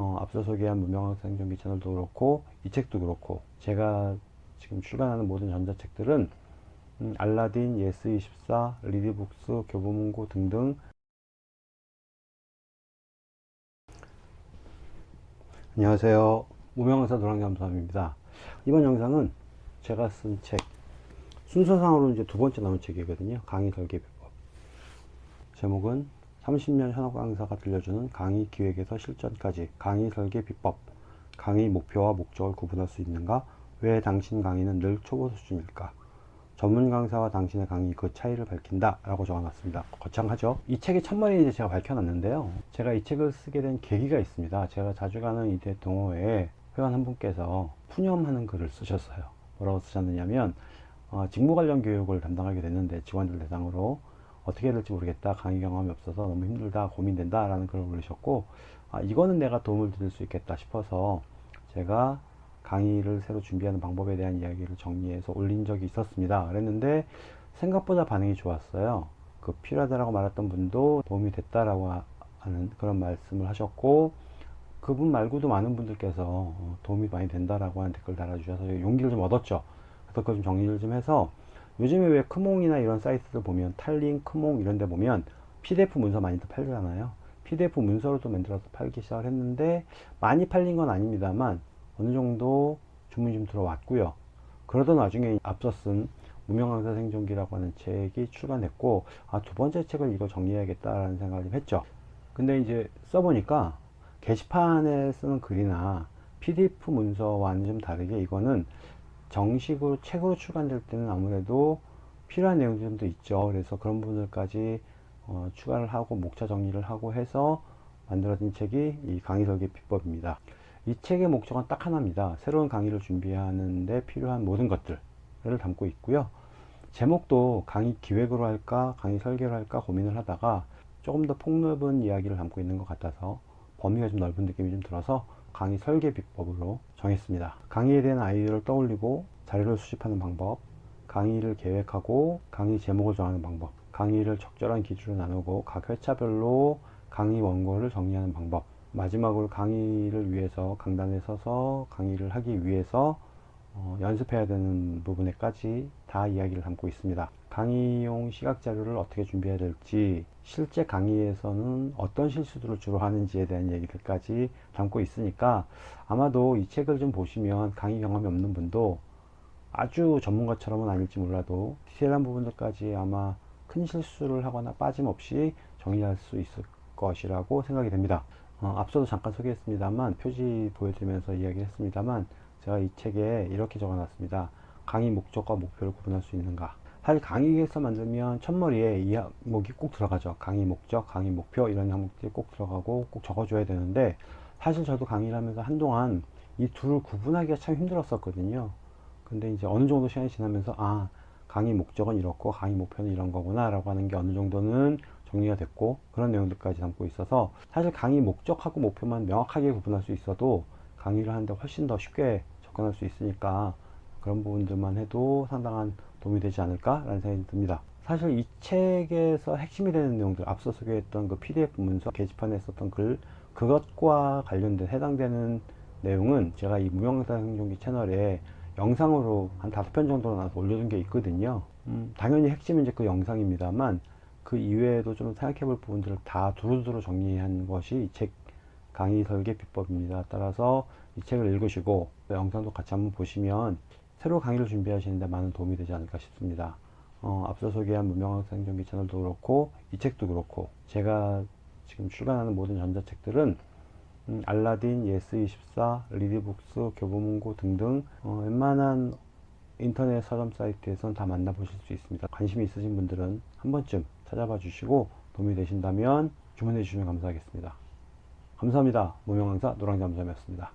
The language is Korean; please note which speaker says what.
Speaker 1: 어, 앞서 소개한 무명강사 생존기 채널도 그렇고 이 책도 그렇고 제가 지금 출간하는 모든 전자책들은 음, 알라딘, 예스24, 리디북스, 교보문고 등등 안녕하세요. 무명강사 노랑잠수함입니다. 이번 영상은 제가 쓴 책, 순서상으로는 이제 두 번째 나온 책이거든요. 강의 설계 비법. 제목은 30년 현업 강사가 들려주는 강의 기획에서 실전까지 강의 설계 비법. 강의 목표와 목적을 구분할 수 있는가? 왜 당신 강의는 늘 초보 수준일까? 전문 강사와 당신의 강의 그 차이를 밝힌다 라고 적어놨습니다 거창하죠 이 책의 첫머리 이제 제가 밝혀놨는데요 제가 이 책을 쓰게 된 계기가 있습니다 제가 자주 가는 이대 동호회 회원 한 분께서 푸념하는 글을 쓰셨어요 뭐라고 쓰셨느냐면 어, 직무 관련 교육을 담당하게 됐는데 직원들 대상으로 어떻게 해야 될지 모르겠다 강의 경험이 없어서 너무 힘들다 고민된다 라는 글을 올리셨고 아, 이거는 내가 도움을 드릴 수 있겠다 싶어서 제가 강의를 새로 준비하는 방법에 대한 이야기를 정리해서 올린 적이 있었습니다. 그랬는데 생각보다 반응이 좋았어요. 그 필요하다라고 말했던 분도 도움이 됐다라고 하는 그런 말씀을 하셨고 그분 말고도 많은 분들께서 어, 도움이 많이 된다라고 하는 댓글 달아주셔서 용기를 좀 얻었죠. 그래서 그걸 좀 정리를 좀 해서 요즘에 왜 크몽이나 이런 사이트들 보면 탈링, 크몽 이런 데 보면 PDF 문서 많이들 팔잖아요. PDF 문서로도 만들어서 팔기 시작을 했는데 많이 팔린 건 아닙니다만 어느 정도 주문이 좀 들어왔고요. 그러던 와중에 앞서 쓴 무명강사 생존기라고 하는 책이 출간됐고 아, 두 번째 책을 이거 정리해야겠다라는 생각을 좀 했죠. 근데 이제 써보니까 게시판에 쓰는 글이나 PDF 문서와는 좀 다르게 이거는 정식으로 책으로 출간될 때는 아무래도 필요한 내용들도 있죠. 그래서 그런 부분들까지 어, 추가를 하고 목차 정리를 하고 해서 만들어진 책이 이 강의 설계 비법입니다. 이 책의 목적은 딱 하나입니다. 새로운 강의를 준비하는데 필요한 모든 것들을 담고 있고요. 제목도 강의 기획으로 할까 강의 설계로 할까 고민을 하다가 조금 더 폭넓은 이야기를 담고 있는 것 같아서 범위가 좀 넓은 느낌이 좀 들어서 강의 설계 비법으로 정했습니다. 강의에 대한 아이디어를 떠올리고 자료를 수집하는 방법 강의를 계획하고 강의 제목을 정하는 방법 강의를 적절한 기준으로 나누고 각 회차별로 강의 원고를 정리하는 방법 마지막으로 강의를 위해서 강단에 서서 강의를 하기 위해서 어, 연습해야 되는 부분에까지 다 이야기를 담고 있습니다. 강의용 시각 자료를 어떻게 준비해야 될지 실제 강의에서는 어떤 실수들을 주로 하는지에 대한 얘기들까지 담고 있으니까 아마도 이 책을 좀 보시면 강의 경험이 없는 분도 아주 전문가처럼은 아닐지 몰라도 디테일한 부분들까지 아마 큰 실수를 하거나 빠짐없이 정리할 수 있을 것이라고 생각이 됩니다. 어, 앞서도 잠깐 소개했습니다만 표지 보여드리면서 이야기했습니다만 제가 이 책에 이렇게 적어놨습니다. 강의 목적과 목표를 구분할 수 있는가 사실 강의에서 만들면 첫머리에 이 항목이 꼭 들어가죠. 강의 목적, 강의 목표 이런 항목들이 꼭 들어가고 꼭 적어줘야 되는데 사실 저도 강의를 하면서 한동안 이 둘을 구분하기가 참 힘들었었거든요. 근데 이제 어느 정도 시간이 지나면서 아 강의 목적은 이렇고 강의 목표는 이런 거구나 라고 하는 게 어느 정도는 정리가 됐고 그런 내용들까지 담고 있어서 사실 강의 목적하고 목표만 명확하게 구분할 수 있어도 강의를 하는데 훨씬 더 쉽게 접근할 수 있으니까 그런 부분들만 해도 상당한 도움이 되지 않을까 라는 생각이 듭니다 사실 이 책에서 핵심이 되는 내용들 앞서 소개했던 그 pdf 문서 게시판에 썼던 글 그것과 관련된 해당되는 내용은 제가 이 무명사 행정기 채널에 영상으로 한 다섯 편 정도 나와서 올려둔 게 있거든요 음, 당연히 핵심은 이제 그 영상입니다만 그 이외에도 좀 생각해 볼 부분들을 다 두루두루 정리한 것이 이 책 강의 설계 비법입니다. 따라서 이 책을 읽으시고 영상도 같이 한번 보시면 새로 강의를 준비하시는 데 많은 도움이 되지 않을까 싶습니다. 어, 앞서 소개한 행정기 채널도 그렇고 이 책도 그렇고 제가 지금 출간하는 모든 전자책들은 음, 알라딘, 예스24, 리디북스, 교보문고 등등 어, 웬만한 인터넷 서점 사이트에선 다 만나보실 수 있습니다. 관심이 있으신 분들은 한 번쯤 찾아봐 주시고 도움이 되신다면 주문해 주시면 감사하겠습니다. 감사합니다. 무명강사 노랑잠수함이었습니다.